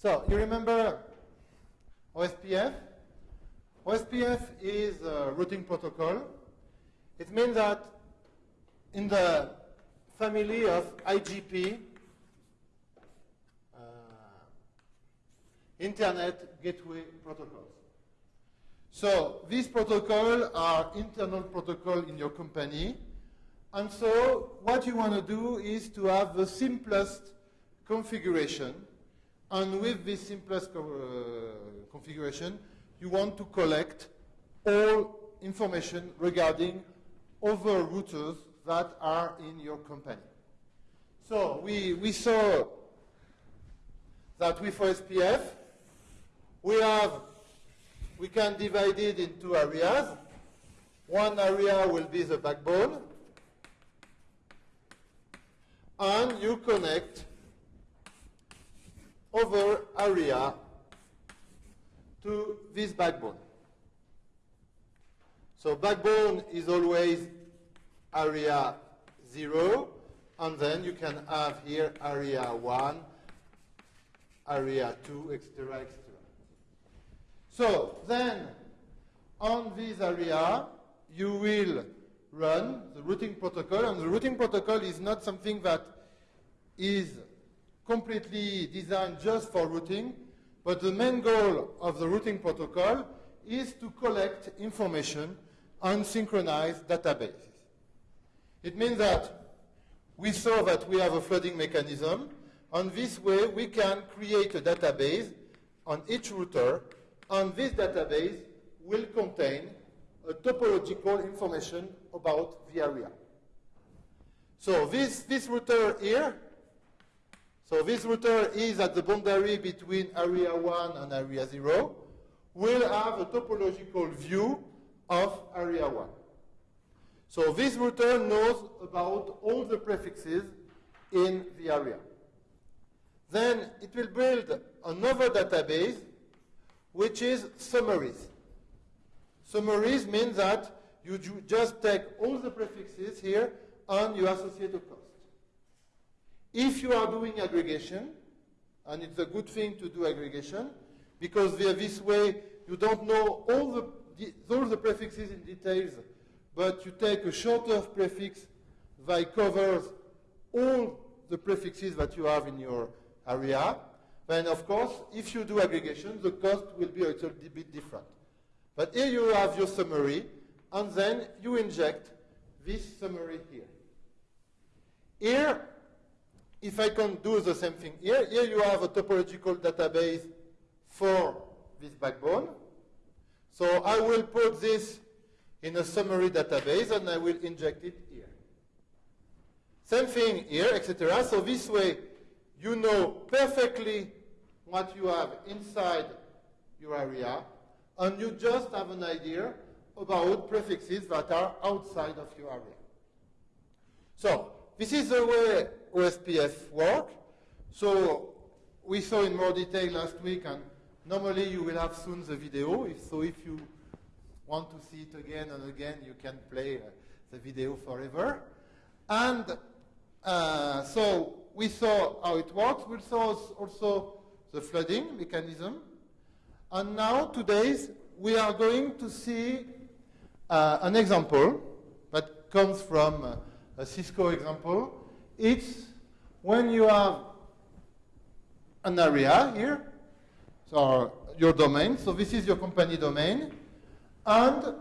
So you remember OSPF? OSPF is a routing protocol. It means that in the family of IGP, uh, Internet Gateway Protocols. So these protocols are internal protocol in your company. And so what you want to do is to have the simplest configuration. And with this simplest co uh, configuration, you want to collect all information regarding other routers that are in your company. So we, we saw that with OSPF, we have, we can divide it into areas. One area will be the backbone, and you connect other area to this backbone. So backbone is always area 0, and then you can have here area 1, area 2, etc., etc. So then, on this area, you will run the routing protocol, and the routing protocol is not something that is completely designed just for routing, but the main goal of the routing protocol is to collect information on synchronized databases. It means that we saw that we have a flooding mechanism. On this way, we can create a database on each router, and this database will contain a topological information about the area. So this, this router here, so this router is at the boundary between area 1 and area 0, will have a topological view of area 1. So this router knows about all the prefixes in the area. Then it will build another database, which is summaries. Summaries means that you ju just take all the prefixes here and you associate a cost. If you are doing aggregation, and it's a good thing to do aggregation, because via this way you don't know all the, all the prefixes in details, but you take a shorter prefix that covers all the prefixes that you have in your area, then of course, if you do aggregation, the cost will be a little bit different. But here you have your summary, and then you inject this summary here. Here, if I can do the same thing here, here you have a topological database for this backbone. So I will put this in a summary database and I will inject it here. Same thing here, etc. So this way, you know perfectly what you have inside your area, and you just have an idea about prefixes that are outside of your area. So this is the way OSPF work. So we saw in more detail last week, and normally you will have soon the video. If, so if you want to see it again and again, you can play uh, the video forever. And uh, so we saw how it works. We saw also the flooding mechanism. And now, today, we are going to see uh, an example that comes from uh, a Cisco example. It's when you have an area here, so your domain. So this is your company domain. And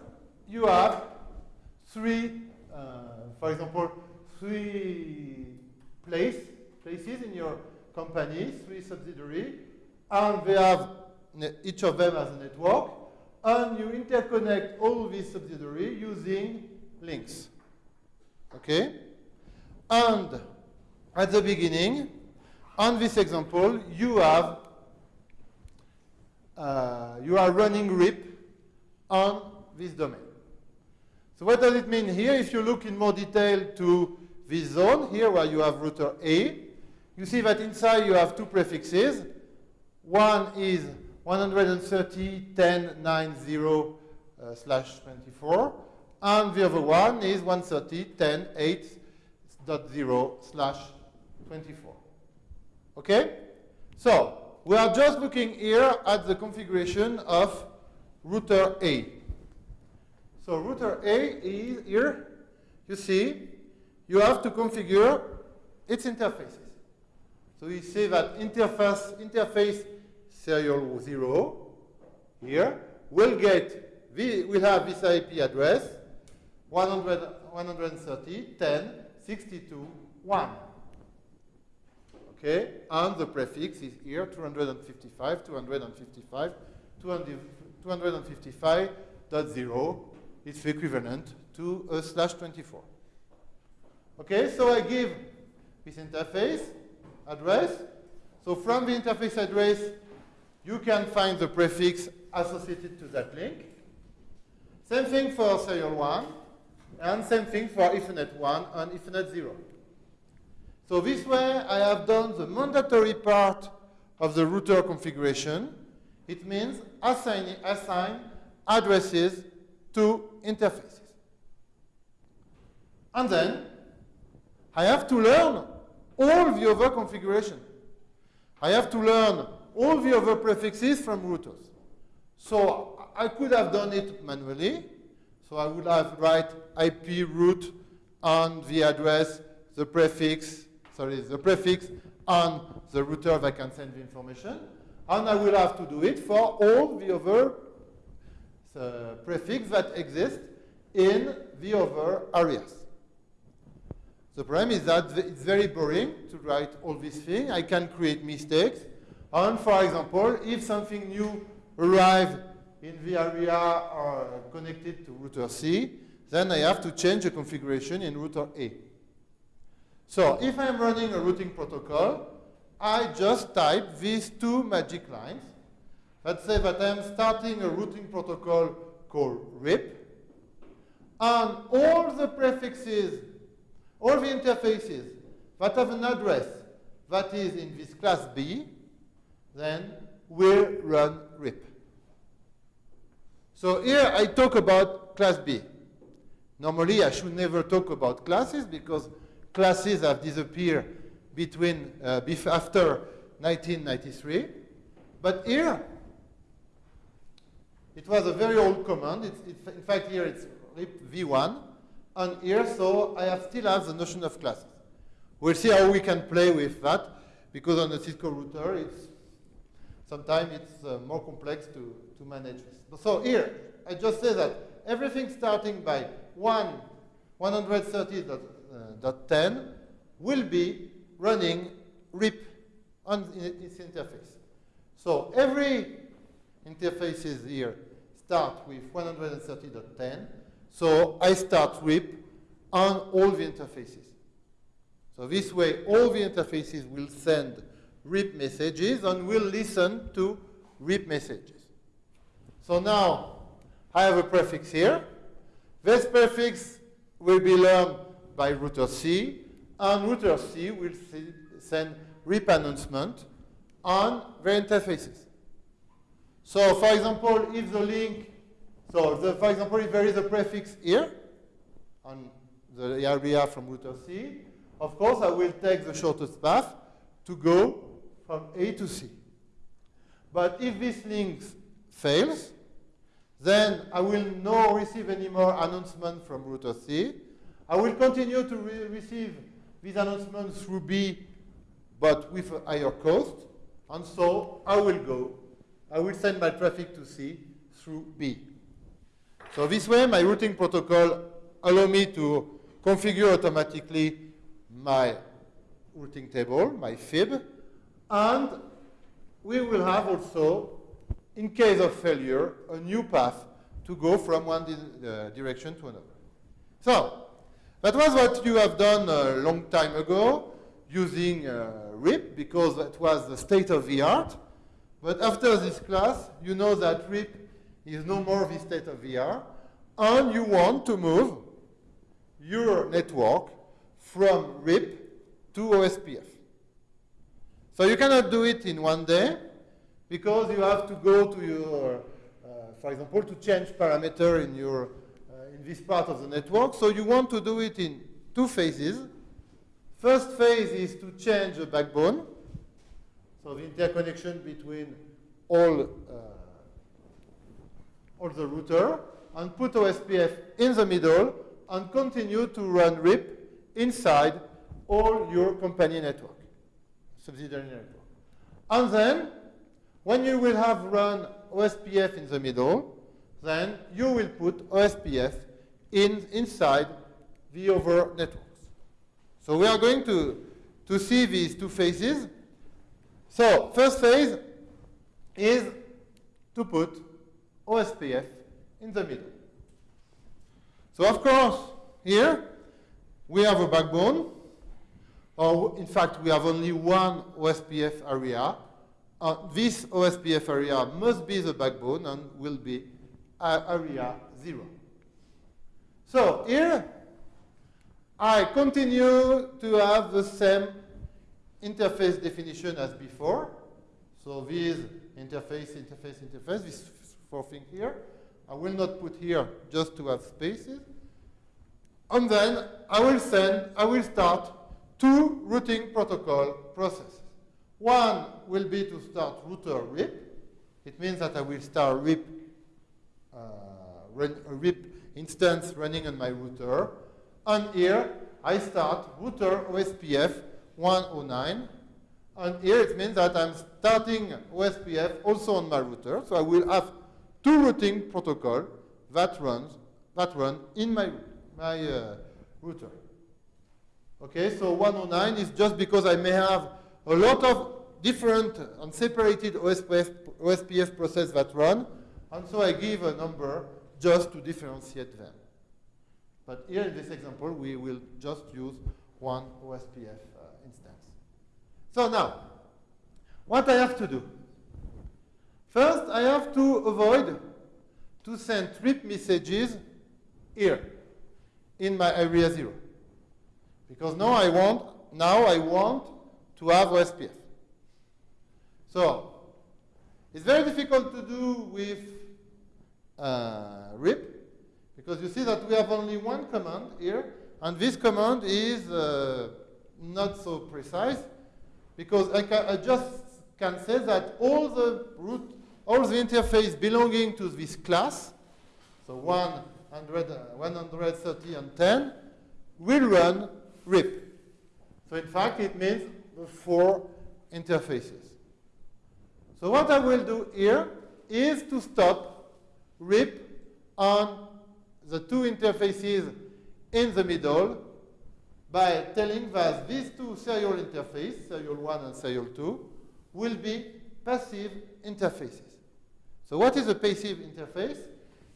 you have three, uh, for example, three place, places in your company, three subsidiary, and they have each of them has a network, and you interconnect all these subsidiary using links. Okay? And at the beginning, on this example, you have uh, you are running RIP on this domain. So what does it mean here? If you look in more detail to this zone here where you have router A, you see that inside you have two prefixes. One is 130.10.90 uh, slash 24, and the other one is 130.10.8.0 slash 24. Okay? So, we are just looking here at the configuration of router A. So router A is here, you see, you have to configure its interfaces. So we say that interface, interface serial 0 here will get, we will have this IP address 100, 130, 10, 62, 1. Okay, and the prefix is here 255, 255, 255.0. It's equivalent to a slash 24. Okay, so I give this interface address. So from the interface address, you can find the prefix associated to that link. Same thing for serial 1, and same thing for Ethernet 1 and Ethernet 0. So this way, I have done the mandatory part of the router configuration. It means assign, assign addresses to interfaces. And then, I have to learn all the other configuration. I have to learn all the other prefixes from routers. So I could have done it manually. So I would have write IP route on the address, the prefix, sorry, the prefix on the router that can send the information. And I will have to do it for all the other uh, prefix that exist in the other areas. The problem is that it's very boring to write all these things. I can create mistakes. And for example, if something new arrives in the area or uh, connected to router C, then I have to change the configuration in router A. So if I'm running a routing protocol, I just type these two magic lines. Let's say that I'm starting a routing protocol called RIP, and all the prefixes, all the interfaces that have an address that is in this class B, then will run RIP. So here I talk about class B. Normally I should never talk about classes because classes have disappeared between uh, after 1993. But here, it was a very old command. It's, it's, in fact, here it's RIP v1. And here, so I have still have the notion of classes. We'll see how we can play with that, because on the Cisco router, it's sometimes it's uh, more complex to, to manage this. So here, I just say that everything starting by 1, 130 uh, .10 will be running RIP on its interface. So every interfaces here start with 130.10. So I start RIP on all the interfaces. So this way, all the interfaces will send RIP messages and will listen to RIP messages. So now I have a prefix here. This prefix will be learned by router C, and router C will see, send RIP announcement on the interfaces. So for example, if the link, so the, for example, if there is a prefix here on the area from router C, of course I will take the shortest path to go from A to C. But if this link fails, then I will not receive any more announcement from router C, I will continue to re receive these announcements through B, but with a higher cost. And so I will go, I will send my traffic to C through B. So this way, my routing protocol allow me to configure automatically my routing table, my fib, and we will have also, in case of failure, a new path to go from one di uh, direction to another. So that was what you have done a long time ago using uh, RIP because that was the state of the art. But after this class, you know that RIP is no more the state of the art, and you want to move your network from RIP to OSPF. So you cannot do it in one day because you have to go to your, uh, for example, to change parameter in your in this part of the network. So you want to do it in two phases. First phase is to change the backbone. So so the interconnection between all, uh, all the router, and put OSPF in the middle, and continue to run RIP inside all your company network, subsidiary network. And then, when you will have run OSPF in the middle, then you will put OSPF in, inside the other networks. So we are going to, to see these two phases. So first phase is to put OSPF in the middle. So of course, here we have a backbone, or in fact we have only one OSPF area. Uh, this OSPF area must be the backbone and will be area 0. So here I continue to have the same interface definition as before. So this interface, interface, interface, this four thing here. I will not put here just to have spaces. And then I will send, I will start two routing protocol processes. One will be to start router RIP. It means that I will start RIP, uh, run, RIP instance running on my router. And here I start router OSPF 109. And here it means that I'm starting OSPF also on my router. So I will have two routing protocol that runs that run in my my uh, router. Okay, so 109 is just because I may have a lot of different and separated OSPF, OSPF process that run, and so I give a number just to differentiate them. But here in this example, we will just use one OSPF uh, instance. So now, what I have to do? First, I have to avoid to send RIP messages here in my area zero. Because now I want, now I want to have OSPF. So, it's very difficult to do with uh, RIP, because you see that we have only one command here, and this command is uh, not so precise, because I, I just can say that all the root, all the interface belonging to this class, so 100, uh, 130 and 10, will run RIP. So in fact, it means four interfaces. So what I will do here is to stop RIP on the two interfaces in the middle by telling that these two serial interfaces, serial 1 and serial 2, will be passive interfaces. So what is a passive interface?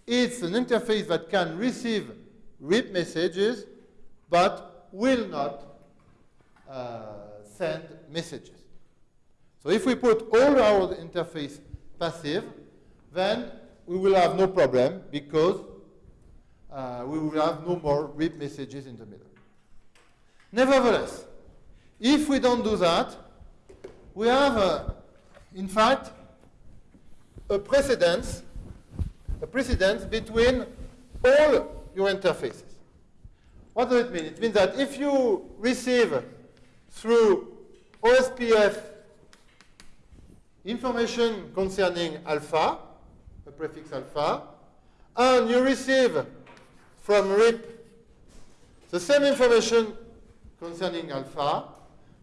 It's an interface that can receive RIP messages but will not uh, send messages. So if we put all our interface passive, then we will have no problem because uh, we will have no more RIP messages in the middle. Nevertheless, if we don't do that, we have, uh, in fact, a precedence, a precedence between all your interfaces. What does it mean? It means that if you receive through OSPF information concerning alpha, a prefix alpha, and you receive from RIP the same information concerning alpha,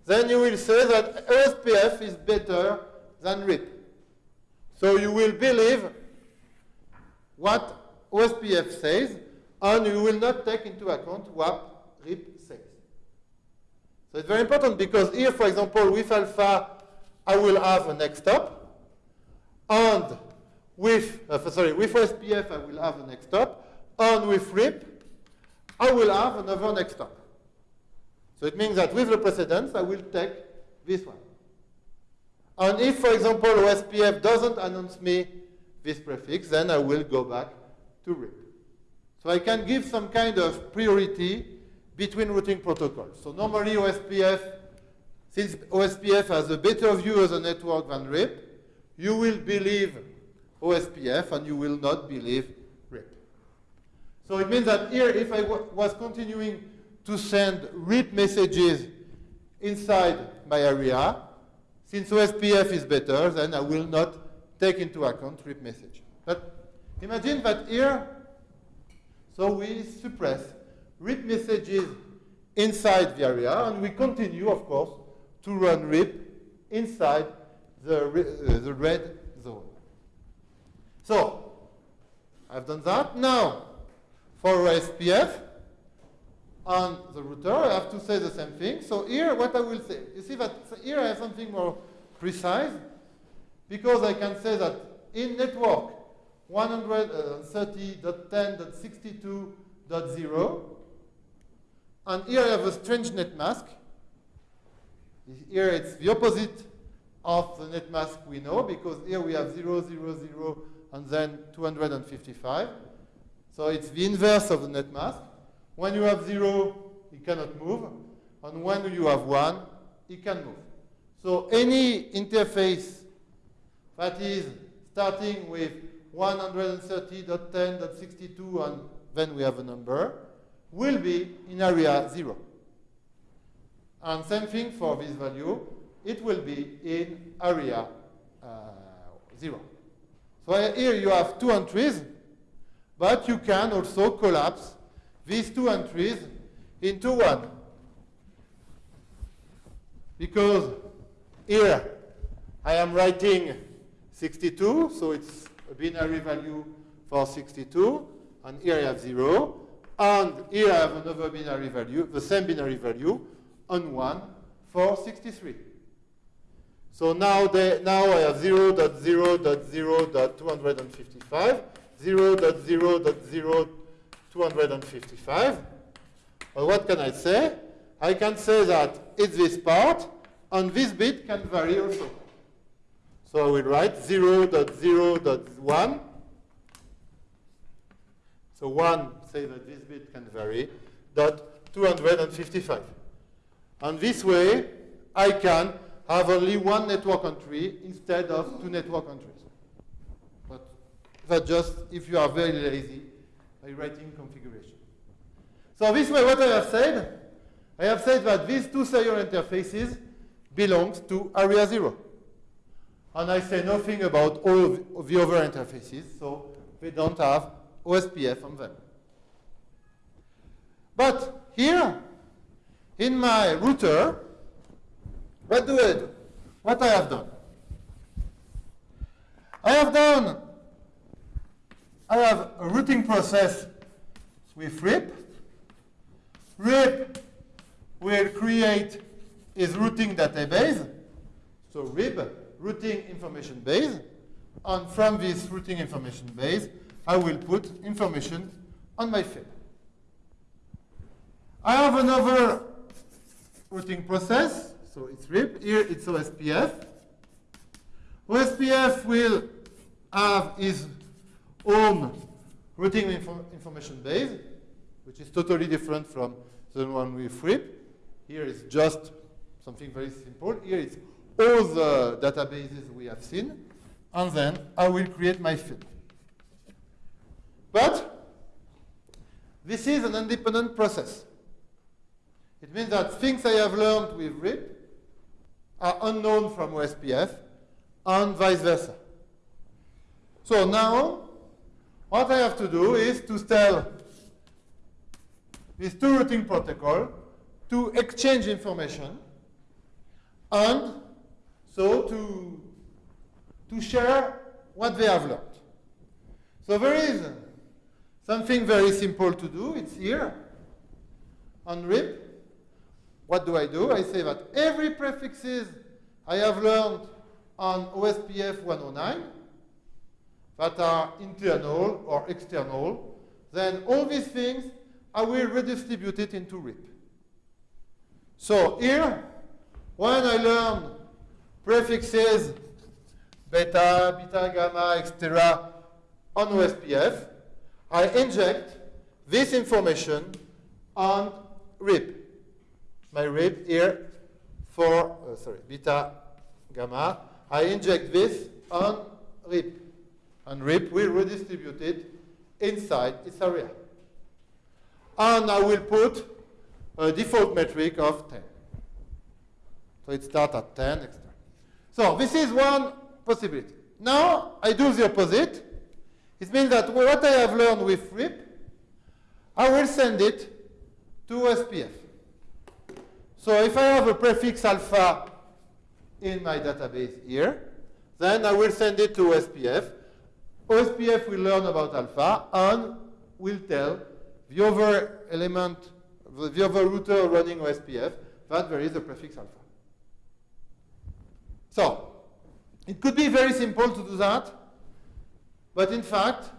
then you will say that OSPF is better than RIP. So you will believe what OSPF says, and you will not take into account what RIP. So it's very important because here, for example, with alpha, I will have a next hop, and with, uh, sorry, with OSPF, I will have a next hop, and with RIP, I will have another next hop. So it means that with the precedence, I will take this one. And if, for example, OSPF doesn't announce me this prefix, then I will go back to RIP. So I can give some kind of priority between routing protocols. So normally OSPF, since OSPF has a better view of the network than RIP, you will believe OSPF and you will not believe RIP. So it means that here, if I was continuing to send RIP messages inside my area, Since OSPF is better, then I will not take into account RIP message. But imagine that here, so we suppress RIP messages inside the area, and we continue, of course, to run RIP inside the, uh, the red zone. So, I've done that. Now, for SPF, on the router, I have to say the same thing. So here, what I will say, you see that here I have something more precise, because I can say that in network 130.10.62.0, and here I have a strange net mask. Here it's the opposite of the net mask we know, because here we have 0, 0, 0, and then 255. So it's the inverse of the net mask. When you have 0, it cannot move. And when you have 1, it can move. So any interface that is starting with 130.10.62 and then we have a number will be in area 0. And same thing for this value, it will be in area uh, 0. So here you have two entries, but you can also collapse these two entries into one. Because here I am writing 62, so it's a binary value for 62, and here I have 0, and here I have another binary value, the same binary value, on 1 for 63. So now, they, now I have 0 0.0.0.255, 0 0.0.0.255. Well, what can I say? I can say that it's this part, and this bit can vary also. So I will write 0.0.1. So 1 say that this bit can vary, dot 255. And this way, I can have only one network entry instead of two network entries. But that just if you are very lazy by writing configuration. So this way, what I have said, I have said that these two serial interfaces belong to area zero. And I say nothing about all of the other interfaces, so they don't have OSPF on them. But here, in my router, what do I do? What I have done? I have done, I have a routing process with RIP. RIP will create its routing database, so RIP, routing information base, and from this routing information base, I will put information on my FIB. I have another routing process so it's RIP. Here it's OSPF. OSPF will have its own routing info information base, which is totally different from the one with RIP. Here it's just something very simple. Here it's all the databases we have seen. And then I will create my FIB. But this is an independent process. It means that things I have learned with RIP are unknown from OSPF and vice versa. So now, what I have to do is to tell these two routing protocol to exchange information and so to, to share what they have learned. So there is something very simple to do. It's here on RIP what do I do? I say that every prefixes I have learned on OSPF 109 that are internal or external, then all these things I will redistribute it into RIP. So here, when I learn prefixes beta, beta, gamma, etc. on OSPF, I inject this information on RIP my RIP here for, uh, sorry, beta, gamma. I inject this on RIP. And RIP will redistribute it inside its area. And I will put a default metric of 10. So it starts at 10, etc. So this is one possibility. Now I do the opposite. It means that what I have learned with RIP, I will send it to OSPF. So if I have a prefix alpha in my database here, then I will send it to OSPF. OSPF will learn about alpha and will tell the other element, the other router running OSPF that there is a prefix alpha. So, it could be very simple to do that, but in fact,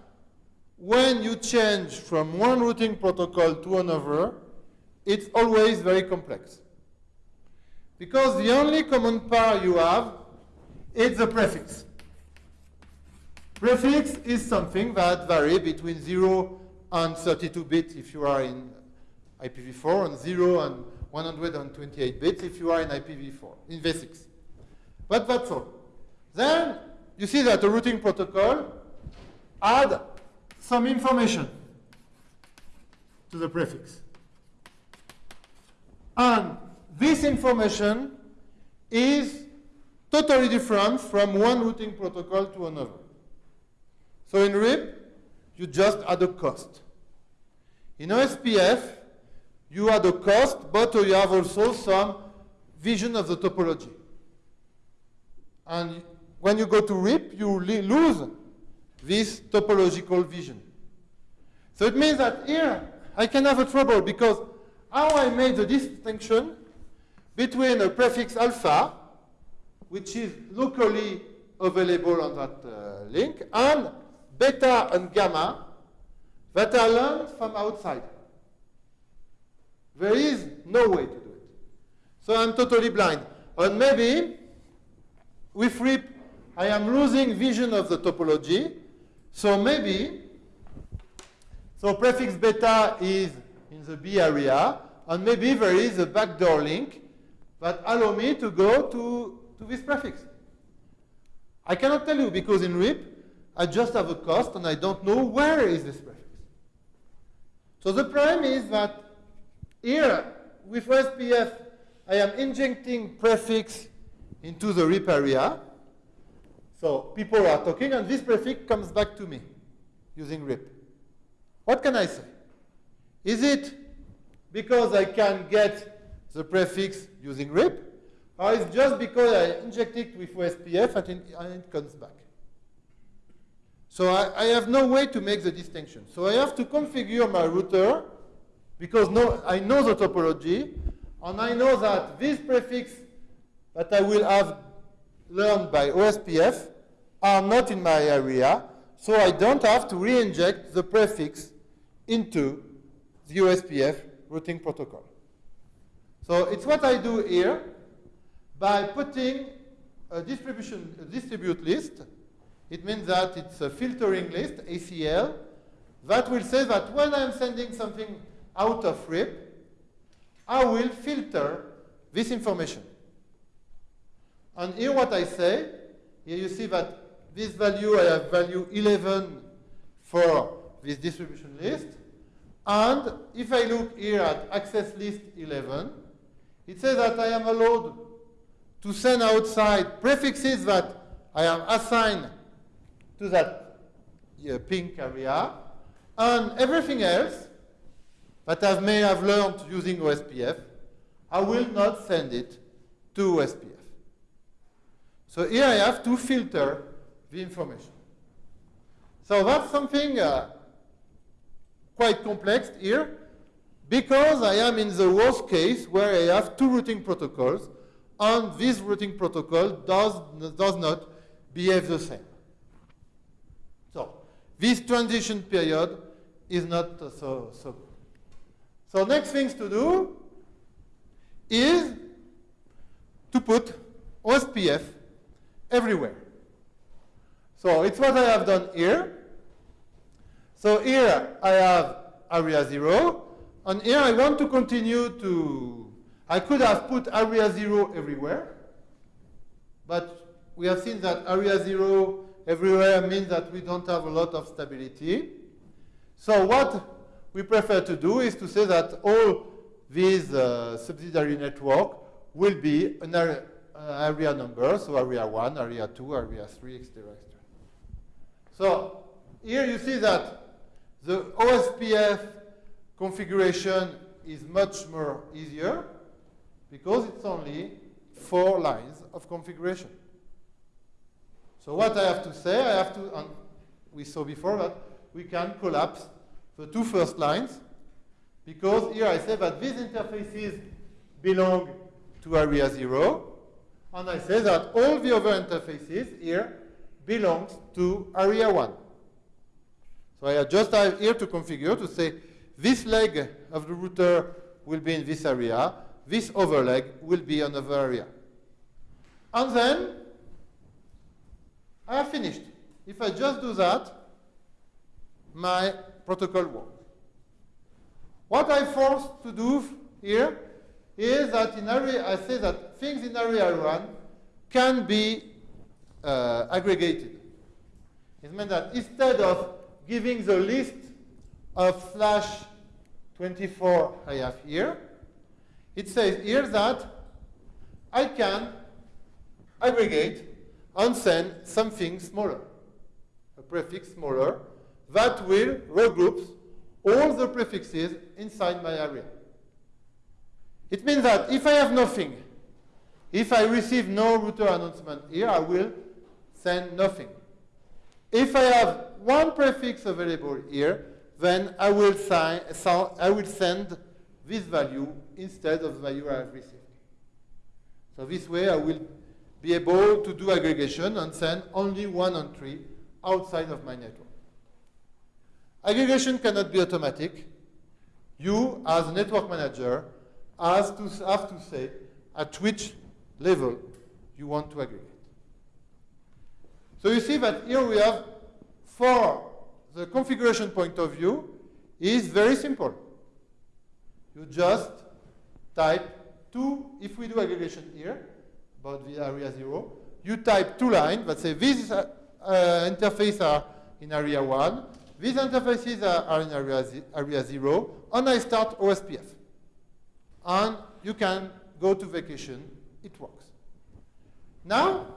when you change from one routing protocol to another, it's always very complex. Because the only common pair you have is the prefix. Prefix is something that varies between 0 and 32 bits if you are in IPv4, and 0 and 128 bits if you are in IPv4, in v6. But that's all. Then you see that the routing protocol add some information to the prefix. And this information is totally different from one routing protocol to another. So in RIP, you just add a cost. In OSPF, you add a cost, but you have also some vision of the topology. And when you go to RIP, you lose this topological vision. So it means that here, I can have a trouble because how I made the distinction between a prefix alpha, which is locally available on that uh, link, and beta and gamma that are learned from outside. There is no way to do it. So I'm totally blind. And maybe with RIP, I am losing vision of the topology. So maybe, so prefix beta is in the B area, and maybe there is a backdoor link that allow me to go to, to this prefix. I cannot tell you because in RIP, I just have a cost and I don't know where is this prefix. So the problem is that here, with SPF, I am injecting prefix into the RIP area. So people are talking, and this prefix comes back to me using RIP. What can I say? Is it because I can get the prefix using RIP, or is it just because I inject it with OSPF and it comes back? So I, I, have no way to make the distinction. So I have to configure my router because no, I know the topology, and I know that this prefix that I will have learned by OSPF are not in my area, so I don't have to re-inject the prefix into the OSPF routing protocol. So it's what I do here by putting a distribution a distribute list it means that it's a filtering list, ACL, that will say that when I'm sending something out of RIP, I will filter this information. And here what I say, here you see that this value, I have value 11 for this distribution list. And if I look here at access list 11, it says that I am allowed to send outside prefixes that I am assigned to that uh, pink area. And everything else that I may have learned using OSPF, I will not send it to OSPF. So here I have to filter the information. So that's something uh, quite complex here, because I am in the worst case where I have two routing protocols, and this routing protocol does, does not behave the same. So this transition period is not so, so good. So next things to do is to put OSPF everywhere. So it's what I have done here. So here I have area 0, and here I want to continue to, I could have put area 0 everywhere, but we have seen that area 0 everywhere means that we don't have a lot of stability. So what we prefer to do is to say that all these uh, subsidiary network will be an area, uh, area numbers, so area 1, area 2, area 3, etc. etc. So here you see that the OSPF configuration is much more easier because it's only four lines of configuration. So what I have to say, I have to, and we saw before that we can collapse the two first lines because here I say that these interfaces belong to area 0 and I say that all the other interfaces here belongs to area 1. So I just have here to configure to say this leg of the router will be in this area, this other leg will be another area. And then I have finished. If I just do that, my protocol works. What I forced to do here is that in area, I say that things in area 1 can be uh, aggregated. It means that instead of giving the list of slash 24 I have here, it says here that I can aggregate and send something smaller, a prefix smaller, that will regroup all the prefixes inside my area. It means that if I have nothing, if I receive no router announcement here, I will send nothing. If I have one prefix available here, then I will, so I will send this value instead of the value I have received. So this way I will be able to do aggregation and send only one entry outside of my network. Aggregation cannot be automatic. You, as a network manager, has to have to say at which level you want to aggregate. So you see that here we have, for the configuration point of view, is very simple. You just type two, if we do aggregation here, about the area zero, you type two lines that say these uh, uh, interfaces are in area one, these interfaces are, are in area, area zero, and I start OSPF. And you can go to vacation, it works. Now,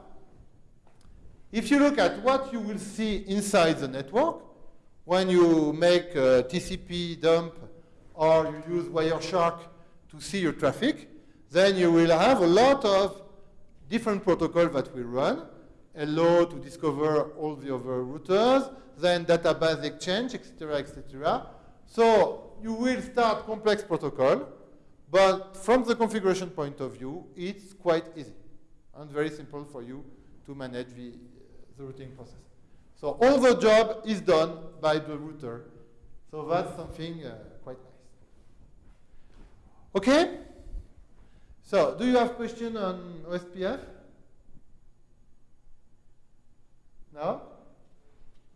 if you look at what you will see inside the network, when you make a TCP dump or you use Wireshark to see your traffic, then you will have a lot of different protocols that will run. Hello to discover all the other routers, then database exchange, etc., etc. So you will start complex protocol, but from the configuration point of view, it's quite easy and very simple for you to manage the, the routing process. So all the job is done by the router. So that's something uh, quite nice. Okay? So do you have question on OSPF? No?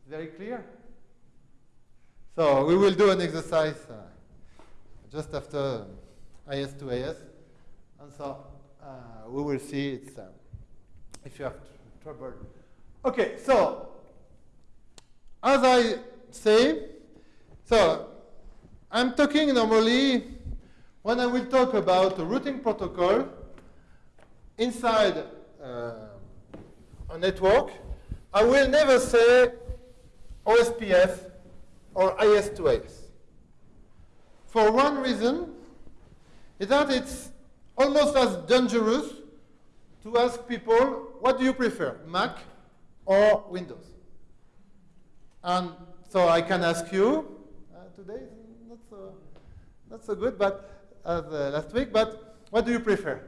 Very clear? So we will do an exercise uh, just after IS to IS. And so uh, we will see it's, uh, if you have trouble. Okay, so as I say, so I'm talking normally when I will talk about a routing protocol inside uh, a network, I will never say OSPF or IS to IS. For one reason, is that it's almost as dangerous to ask people, what do you prefer, Mac or Windows? And so I can ask you, uh, today not so, not so good, but as uh, last week, but what do you prefer,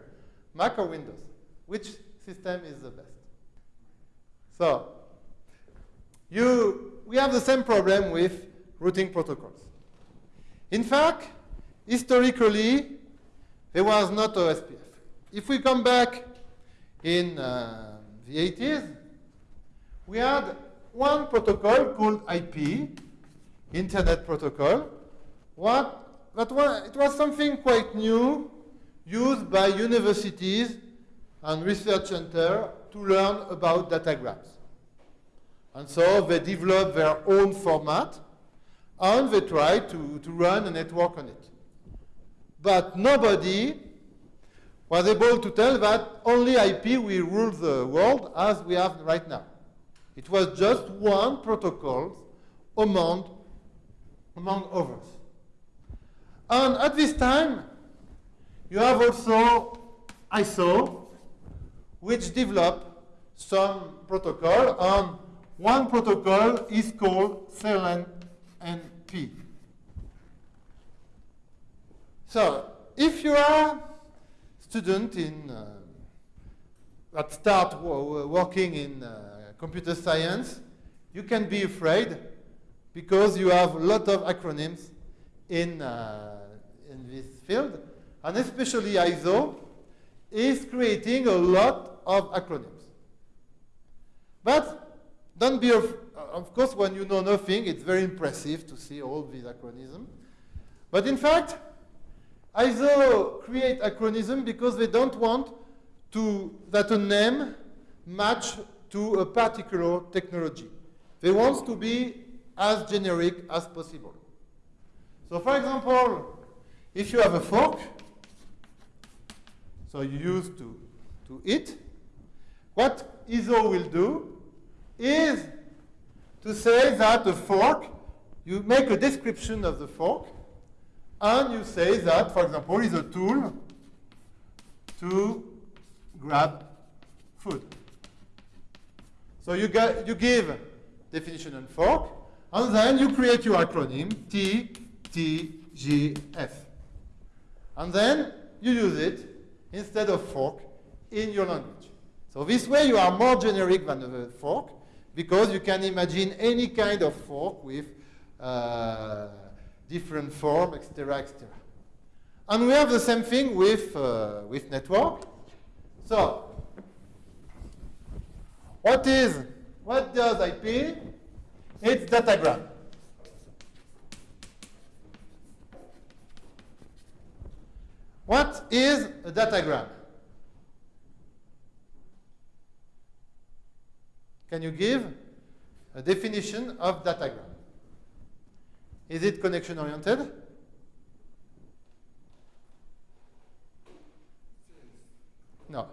Mac or Windows? Which system is the best? So you, we have the same problem with routing protocols. In fact, historically, there was not OSPF. If we come back in uh, the 80s, we had one protocol called IP, Internet Protocol. What, that was, it was something quite new, used by universities and research centers to learn about datagrams. And so they developed their own format, and they tried to, to run a network on it. But nobody was able to tell that only IP will rule the world as we have right now. It was just one protocol among, among others. And at this time, you have also ISO, which developed some protocol, and one protocol is called CLNP. So, if you are student in uh, that start working in uh, computer science, you can be afraid because you have a lot of acronyms in, uh, in this field, and especially ISO is creating a lot of acronyms. But don't be, of, of course, when you know nothing, it's very impressive to see all these acronyms. But in fact, ISO create acronyms because they don't want to, that a name match to a particular technology. They want to be as generic as possible. So for example, if you have a fork, so you use to, to eat, what ISO will do is to say that a fork, you make a description of the fork, and you say that, for example, is a tool to grab food. So you, get, you give definition and fork, and then you create your acronym, T, T, G, F. And then you use it instead of fork in your language. So this way you are more generic than a fork, because you can imagine any kind of fork with uh, different form, etc., etc. And we have the same thing with, uh, with network. So, what is, what does IP? It's datagram. What is a datagram? Can you give a definition of datagram? Is it connection oriented? No.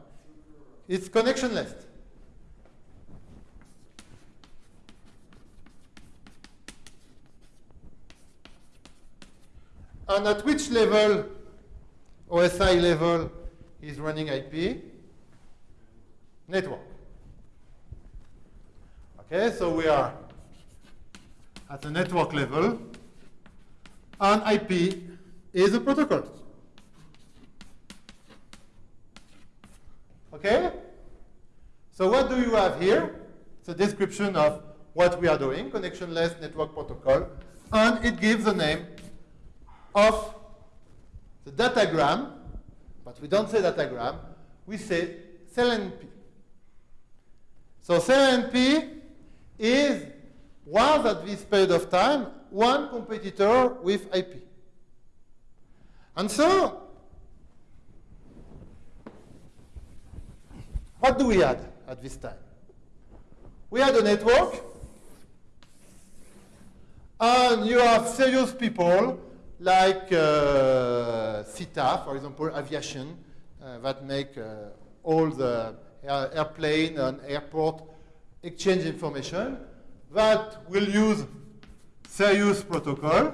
It's connectionless. And at which level, OSI level, is running IP? Network. Okay, so we are at the network level and IP is a protocol. Okay? So what do you have here? It's a description of what we are doing, connectionless network protocol, and it gives the name of the datagram, but we don't say datagram, we say CLNP. So CLNP is, was at this period of time, one competitor with IP. And so, what do we had at this time? We had a network, and you have serious people like uh, SITA, for example, aviation, uh, that make uh, all the air airplane and airport exchange information, that will use serious protocol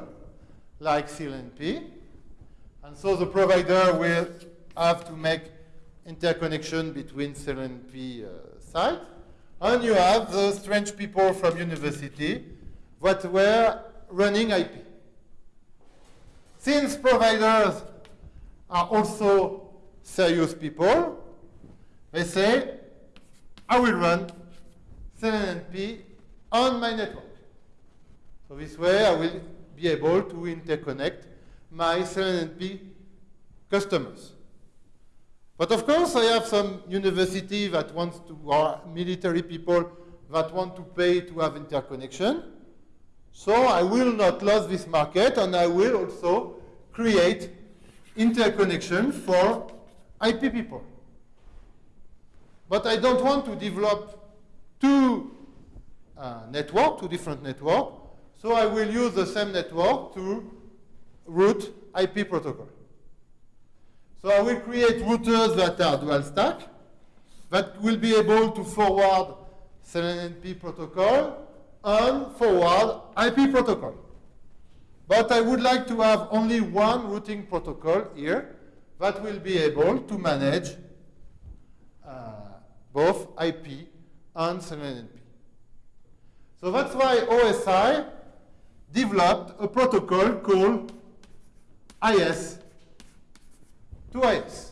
like CLNP. And so the provider will have to make interconnection between CLNP uh, sites. And you have the strange people from university that were running IP. Since providers are also serious people, they say, I will run CLNP on my network. So this way I will be able to interconnect my CLNP customers. But of course I have some university that wants to, or military people that want to pay to have interconnection. So I will not lose this market and I will also create interconnection for IP people. But I don't want to develop two uh, network, two different network. So I will use the same network to route IP protocol. So I will create routers that are dual stack that will be able to forward CLNP protocol and forward IP protocol. But I would like to have only one routing protocol here that will be able to manage uh, both IP and CLNP. So that's why OSI developed a protocol called IS to IS.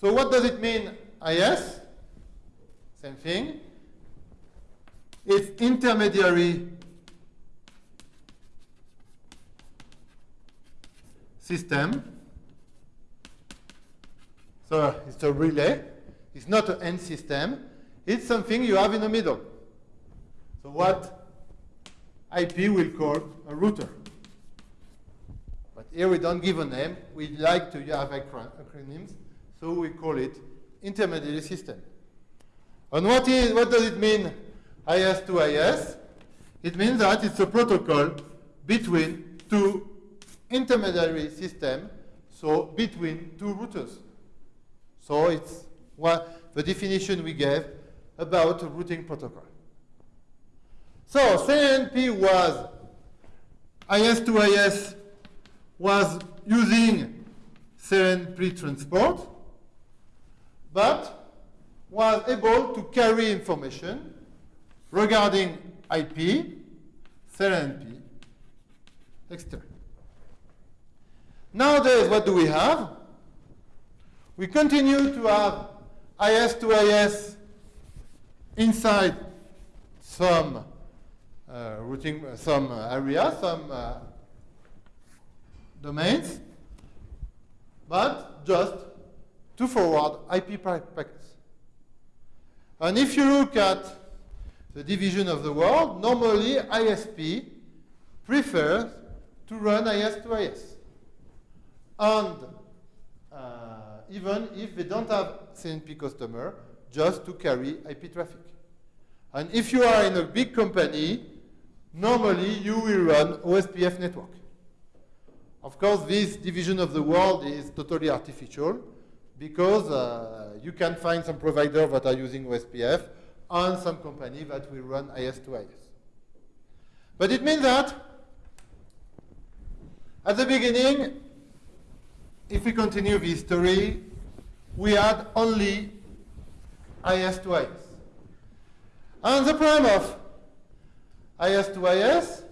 So what does it mean, IS? Same thing. It's intermediary system. So it's a relay. It's not an end system. It's something you have in the middle. So what IP will call a router. But here we don't give a name. We like to have acronyms, so we call it intermediary system. And what, is, what does it mean, IS to IS? It means that it's a protocol between two intermediary system, so between two routers. So it's what the definition we gave about routing protocol. So CLNP was IS to IS was using CLNP transport, but was able to carry information regarding IP, CLNP, etc. Nowadays, what do we have? We continue to have IS to IS inside some uh, routing, uh, some uh, area, some uh, domains, but just to forward IP packets. And if you look at the division of the world, normally ISP prefers to run IS to IS. And uh, even if they don't have CLNP customer, just to carry IP traffic. And if you are in a big company, normally you will run OSPF network. Of course, this division of the world is totally artificial because uh, you can find some providers that are using OSPF and some company that will run IS to IS. But it means that at the beginning, if we continue the history, we had only IS to IS. And the problem of IS to IS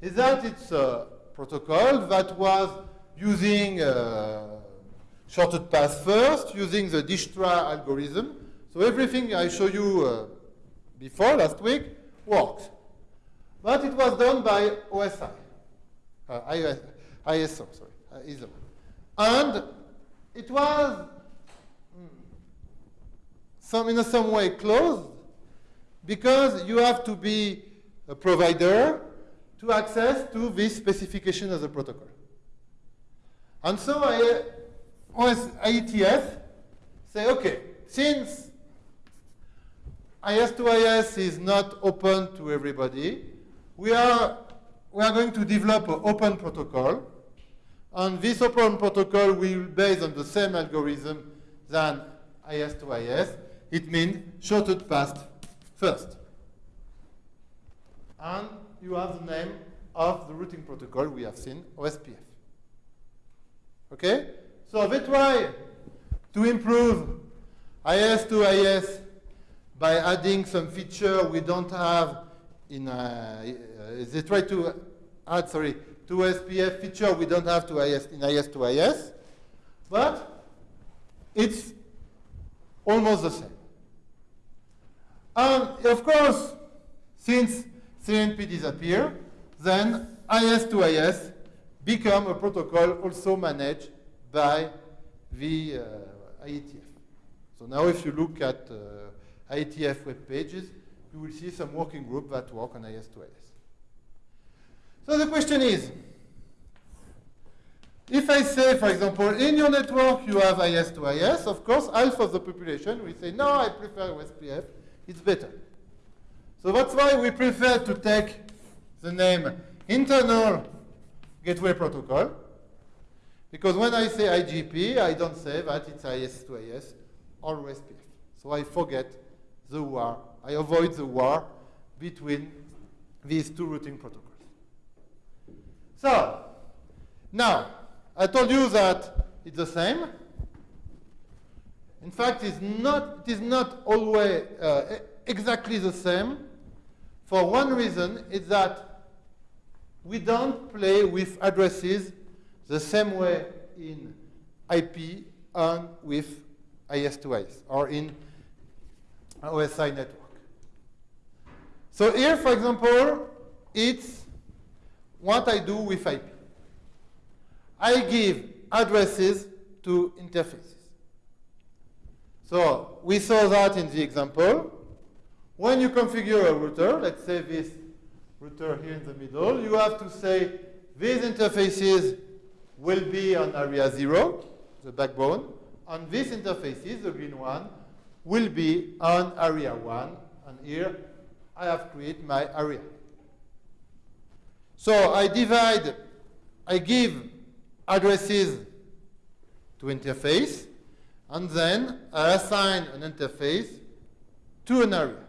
is that it's a protocol that was using uh, shortest path first, using the Dijkstra algorithm. So everything I showed you uh, before, last week, works. But it was done by OSI, uh, ISO, sorry. Uh, ISO. And it was hmm, some, in a some way closed because you have to be a provider to access to this specification of the protocol. And so I, OS IETF say, okay, since IS to IS is not open to everybody, we are, we are going to develop an open protocol and this open protocol will be based on the same algorithm than IS to IS. It means shortest path first. And you have the name of the routing protocol we have seen, OSPF. Okay? So they try to improve IS to IS by adding some feature we don't have in, uh, they try to add, sorry, to SPF feature we don't have to IS, in IS to IS, but it's almost the same. And of course, since CLNP disappear, then IS to IS become a protocol also managed by the uh, IETF. So now if you look at uh, IETF web pages, you will see some working group that work on IS to IS. So the question is, if I say, for example, in your network you have IS to IS, of course, half of the population will say, no, I prefer OSPF, it's better. So that's why we prefer to take the name internal gateway protocol, Because when I say IGP, I don't say that it's IS to IS, or PF. So I forget the war. I avoid the war between these two routing protocols. So, now, I told you that it's the same. In fact, it's not, it is not always uh, exactly the same. For one reason, is that we don't play with addresses the same way in IP and with IS to IS, or in OSI network. So here, for example, it's what I do with IP. I give addresses to interfaces. So we saw that in the example. When you configure a router, let's say this router here in the middle, you have to say these interfaces will be on area 0, the backbone, and these interfaces, the green one, will be on area 1, and here I have created my area. So I divide, I give addresses to interface, and then I assign an interface to an area.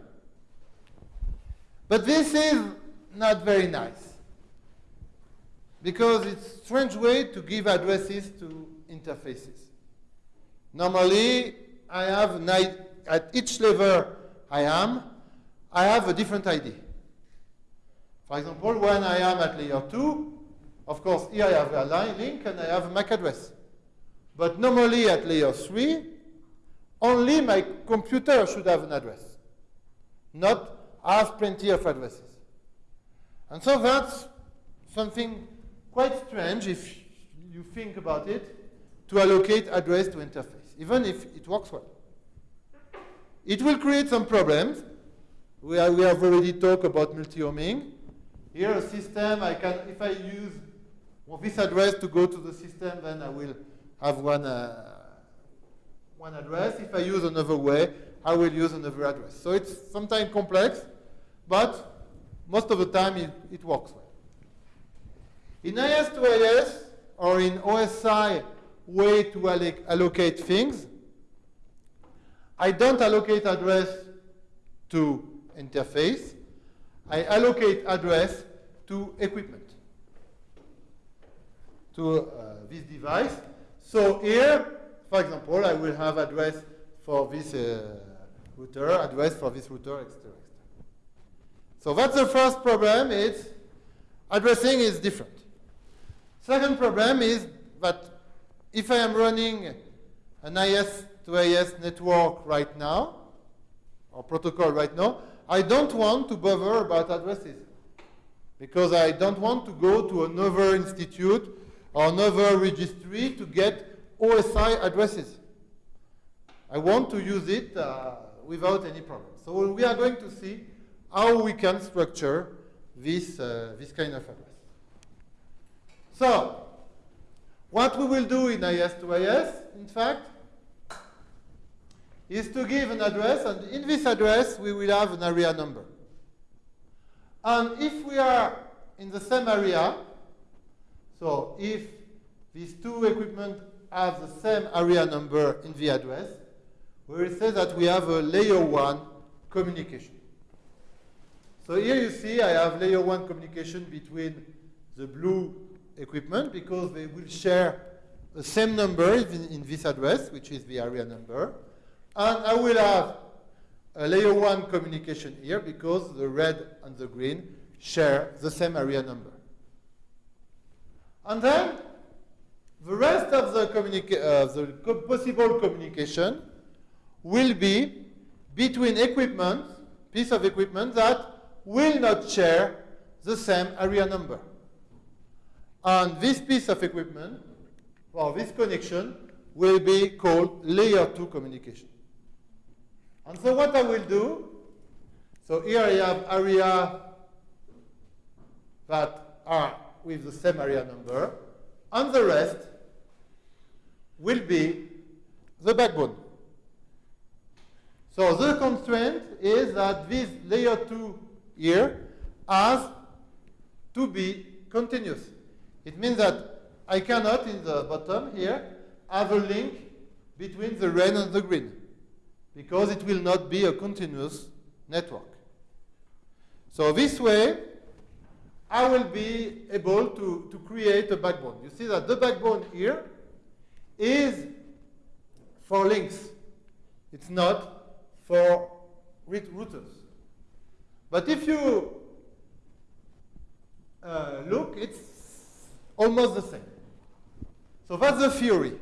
But this is not very nice, because it's a strange way to give addresses to interfaces. Normally, I have at each level I am, I have a different ID. For example, when I am at layer 2, of course, here I have a line link and I have a MAC address. But normally at layer 3, only my computer should have an address, not have plenty of addresses. And so that's something quite strange if you think about it, to allocate address to interface, even if it works well. It will create some problems. We, are, we have already talked about multi-homing. Here a system, I can, if I use this address to go to the system, then I will have one, uh, one address. If I use another way, I will use another address. So it's sometimes complex, but most of the time it, it works well. In IS to IS, or in OSI way to alloc allocate things, I don't allocate address to interface. I allocate address to equipment, to uh, this device. So here, for example, I will have address for this uh, router, address for this router, etc. So that's the first problem, is addressing is different. Second problem is that if I am running an IS to IS network right now, or protocol right now, I don't want to bother about addresses because I don't want to go to another institute or another registry to get OSI addresses. I want to use it uh, without any problem. So we are going to see how we can structure this, uh, this kind of address. So, what we will do in IS to IS, in fact, is to give an address, and in this address we will have an area number. And if we are in the same area, so if these two equipment have the same area number in the address, we will say that we have a layer 1 communication. So here you see I have layer 1 communication between the blue equipment because they will share the same number in, in this address, which is the area number. And I will have a layer 1 communication here because the red and the green share the same area number. And then the rest of the, uh, the co possible communication will be between equipment, piece of equipment that will not share the same area number. And this piece of equipment, or this connection, will be called layer 2 communication. And so what I will do, so here I have area that are with the same area number, and the rest will be the backbone. So the constraint is that this layer 2 here has to be continuous. It means that I cannot, in the bottom here, have a link between the red and the green because it will not be a continuous network. So this way, I will be able to, to create a backbone. You see that the backbone here is for links. It's not for routers. But if you uh, look, it's almost the same. So that's the theory.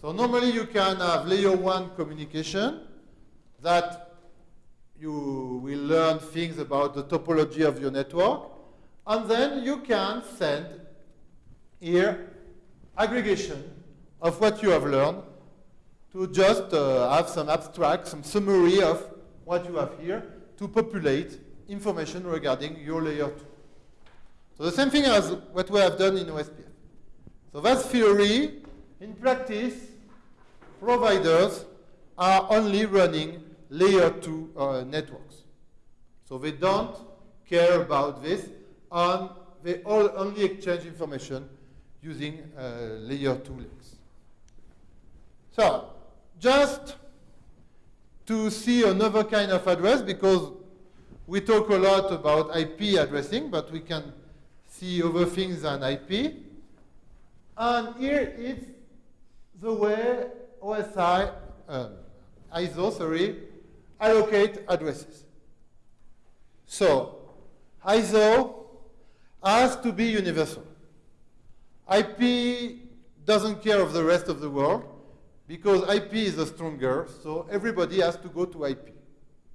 So normally you can have layer one communication that you will learn things about the topology of your network, and then you can send here aggregation of what you have learned to just uh, have some abstract, some summary of what you have here to populate information regarding your layer 2. So the same thing as what we have done in OSPF. So that's theory. In practice, providers are only running layer 2 uh, networks. So they don't care about this, and they all only exchange information using uh, layer 2 links. So, just to see another kind of address, because we talk a lot about IP addressing, but we can see other things than IP. And here is the way OSI, um, ISO, sorry, allocate addresses. So, ISO has to be universal. IP doesn't care of the rest of the world because IP is the stronger, so everybody has to go to IP.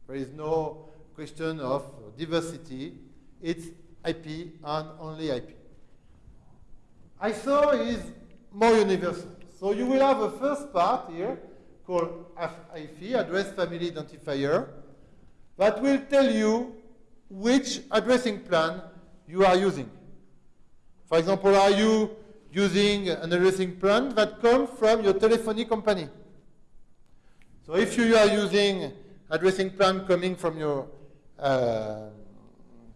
There is no question of diversity. It's IP and only IP. ISO is more universal. So you will have a first part here called FIFI, Address Family Identifier, that will tell you which addressing plan you are using. For example, are you using an addressing plan that comes from your telephony company? So if you are using addressing plan coming from your uh,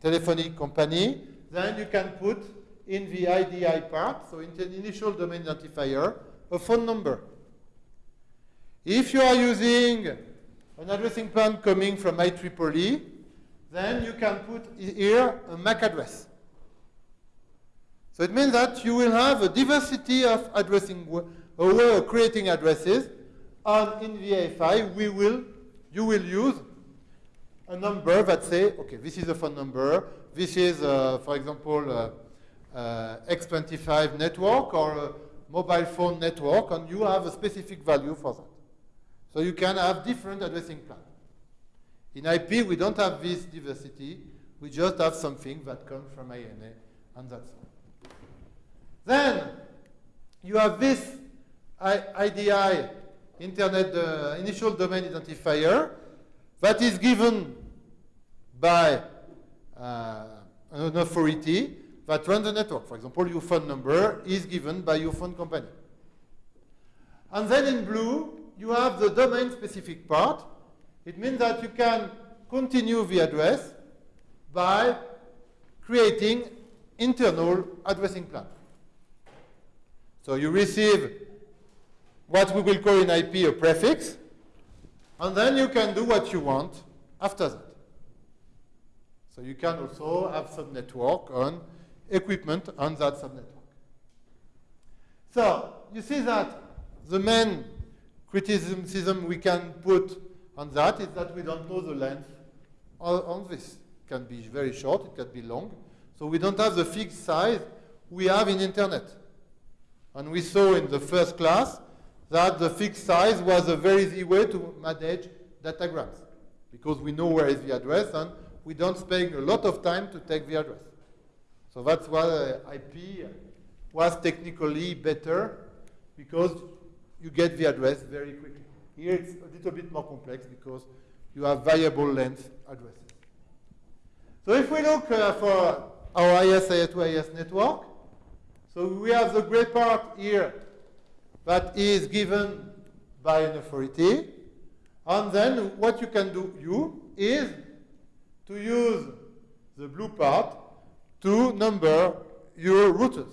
telephony company, then you can put in the IDI part, so in the initial domain identifier, a phone number. If you are using an addressing plan coming from IEEE, then you can put here a MAC address. So it means that you will have a diversity of addressing, way of creating addresses, and in VIFI, we will, you will use a number that say, okay, this is a phone number, this is, uh, for example, uh, uh, X25 network or mobile phone network, and you have a specific value for that. So you can have different addressing plans. In IP, we don't have this diversity. We just have something that comes from IANA, and that's all. Then you have this IDI, Internet uh, Initial Domain Identifier, that is given by uh, an authority that runs the network. For example, your phone number is given by your phone company. And then in blue, you have the domain-specific part. It means that you can continue the address by creating internal addressing plan. So you receive what we will call in IP a prefix, and then you can do what you want after that. So you can also have some network on equipment on that subnetwork. So you see that the main criticism we can put on that is that we don't know the length on this. It can be very short, it can be long. So we don't have the fixed size we have in internet. And we saw in the first class that the fixed size was a very easy way to manage datagrams because we know where is the address and we don't spend a lot of time to take the address. So that's why IP was technically better because you get the address very quickly. Here it's a little bit more complex because you have variable length addresses. So if we look uh, for our IS-IS2-IS network, so we have the gray part here that is given by an authority. And then what you can do, you, is to use the blue part to number your routers.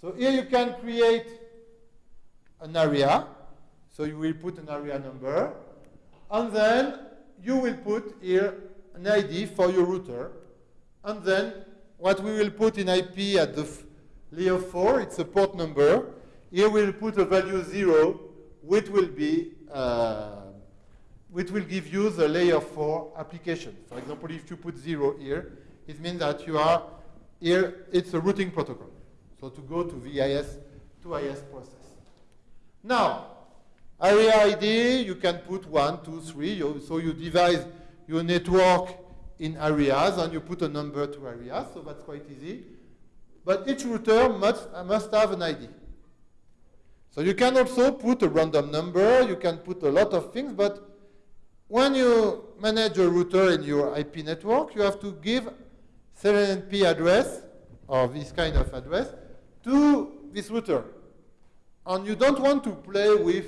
So here you can create an area. So you will put an area number. And then you will put here an ID for your router. And then what we will put in IP at the layer 4, it's a port number. Here we'll put a value 0, which will be uh, which will give you the layer 4 application. For example, if you put 0 here, it means that you are here, it's a routing protocol. So to go to VIS to IS process. Now, area ID, you can put one, two, three. You, so you divide your network in areas and you put a number to areas, so that's quite easy. But each router must, must have an ID. So you can also put a random number, you can put a lot of things, but when you manage a router in your IP network, you have to give CLNP address, or this kind of address, to this router. And you don't want to play with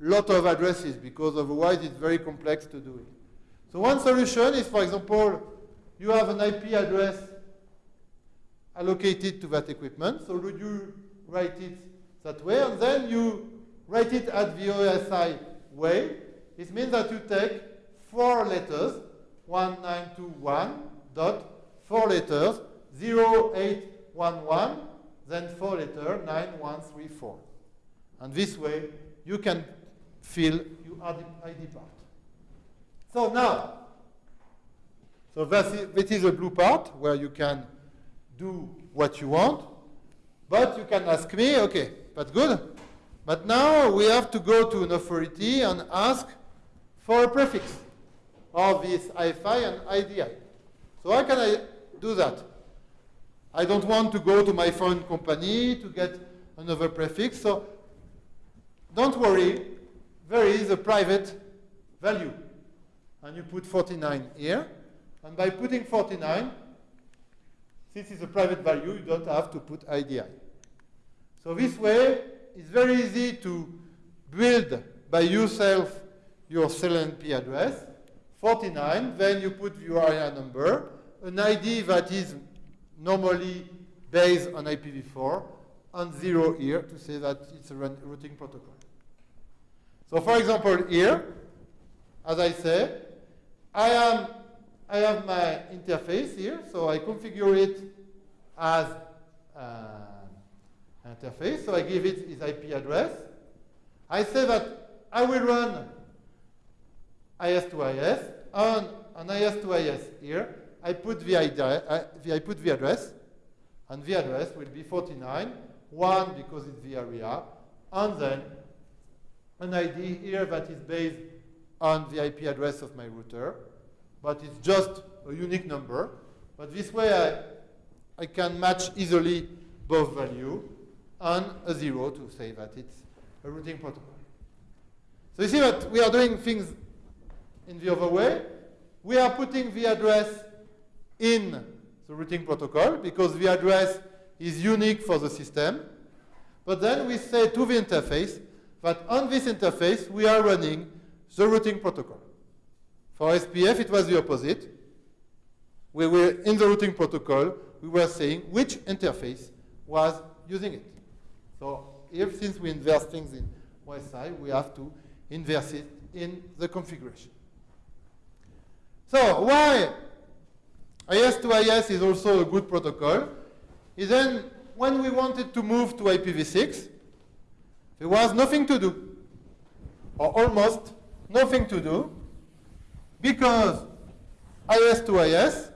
lot of addresses because otherwise it's very complex to do it. So one solution is, for example, you have an IP address allocated to that equipment. So would you write it that way, and then you write it at the OSI way. It means that you take four letters, 1921 dot, four letters, 0811, then four letter, 9134. And this way, you can fill your ID part. So now, so that is, that is a blue part where you can do what you want, but you can ask me, okay, that's good, but now we have to go to an authority and ask for a prefix of this IFI and IDI. So how can I do that? I don't want to go to my phone company to get another prefix, so don't worry, there is a private value. And you put 49 here, and by putting 49, since it's a private value, you don't have to put IDI. So this way, it's very easy to build by yourself your CLNP address, 49, then you put your area number, an ID that is normally based on IPv4, and zero here to say that it's a routing protocol. So for example, here, as I say, I am I have my interface here, so I configure it as uh, interface. So I give it its IP address. I say that I will run IS to IS. On an IS to IS here, I put the, I, I put the address, and the address will be 49, 1 because it's the area, and then an ID here that is based on the IP address of my router, but it's just a unique number. But this way I, I can match easily both value and a zero to say that it's a routing protocol. So you see that we are doing things in the other way. We are putting the address in the routing protocol because the address is unique for the system. But then we say to the interface that on this interface we are running the routing protocol. For SPF, it was the opposite. We were in the routing protocol, we were saying which interface was using it. So here, since we inverse things in OSI, we have to inverse it in the configuration. So why IS to IS is also a good protocol is then when we wanted to move to IPv6, there was nothing to do, or almost nothing to do, because IS to IS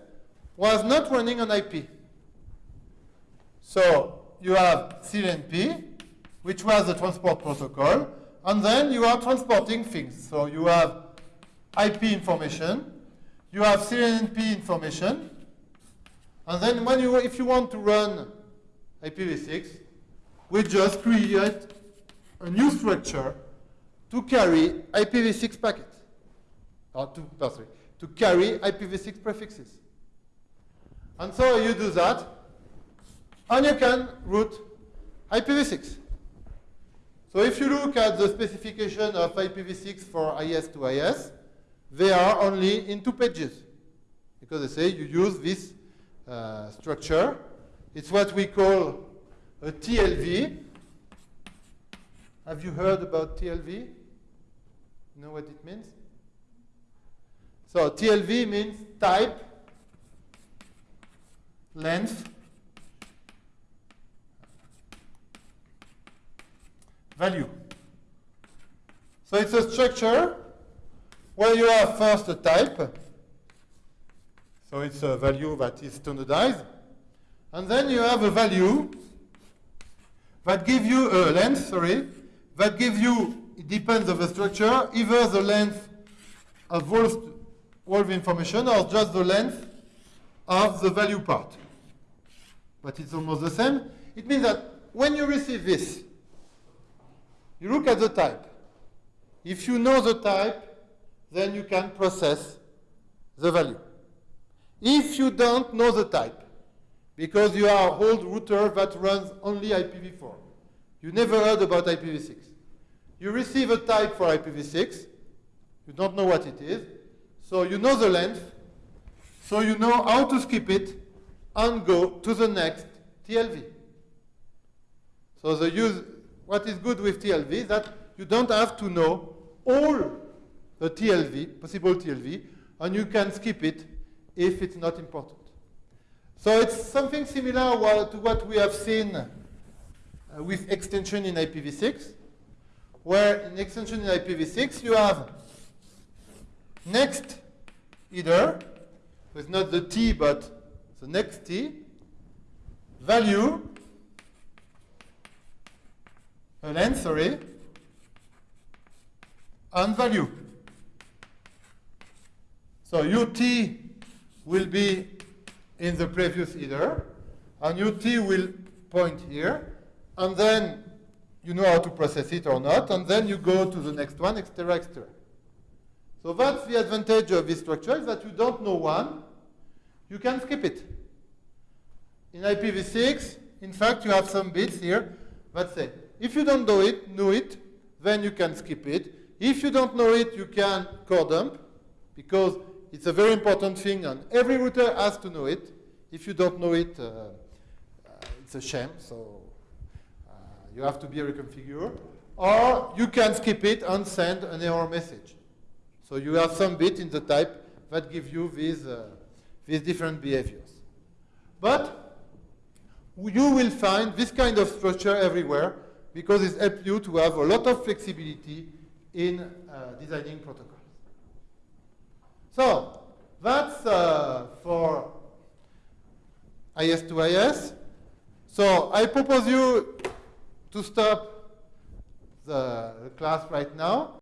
was not running on IP. So you have CLNP, which was the transport protocol, and then you are transporting things. So you have IP information, you have CLNP information, and then when you, if you want to run IPv6, we just create a new structure to carry IPv6 packets or to, sorry, to carry IPv6 prefixes. And so you do that, and you can route IPv6. So if you look at the specification of IPv6 for IS to IS, they are only in two pages. Because they say you use this uh, structure. It's what we call a TLV. Have you heard about TLV? Know what it means? So TLV means type, length, value. So it's a structure where you have first a type. So it's a value that is standardized. And then you have a value that gives you a length, sorry, that gives you, it depends on the structure, either the length of all, all the information or just the length of the value part. But it's almost the same. It means that when you receive this, you look at the type. If you know the type, then you can process the value. If you don't know the type, because you are an old router that runs only IPv4, you never heard about IPv6. You receive a type for IPv6, you don't know what it is, so you know the length, so you know how to skip it and go to the next TLV. So the use, what is good with TLV is that you don't have to know all the TLV, possible TLV, and you can skip it if it's not important. So it's something similar to what we have seen uh, with extension in IPv6, where in extension in IPv6 you have next header, with not the T but the next T, value, a length, sorry, and value. So UT will be in the previous header, and UT will point here, and then you know how to process it or not, and then you go to the next one, etc., etc. So that's the advantage of this structure, is that you don't know one, you can skip it. In IPv6, in fact, you have some bits here that say, if you don't know it, know it, then you can skip it. If you don't know it, you can core dump, because it's a very important thing, and every router has to know it. If you don't know it, uh, uh, it's a shame, so uh, you have to be reconfigured. Or you can skip it and send an error message. So you have some bit in the type that give you these, uh, these different behaviors. But you will find this kind of structure everywhere because it helps you to have a lot of flexibility in uh, designing protocols. So that's uh, for IS to IS. So I propose you to stop the class right now.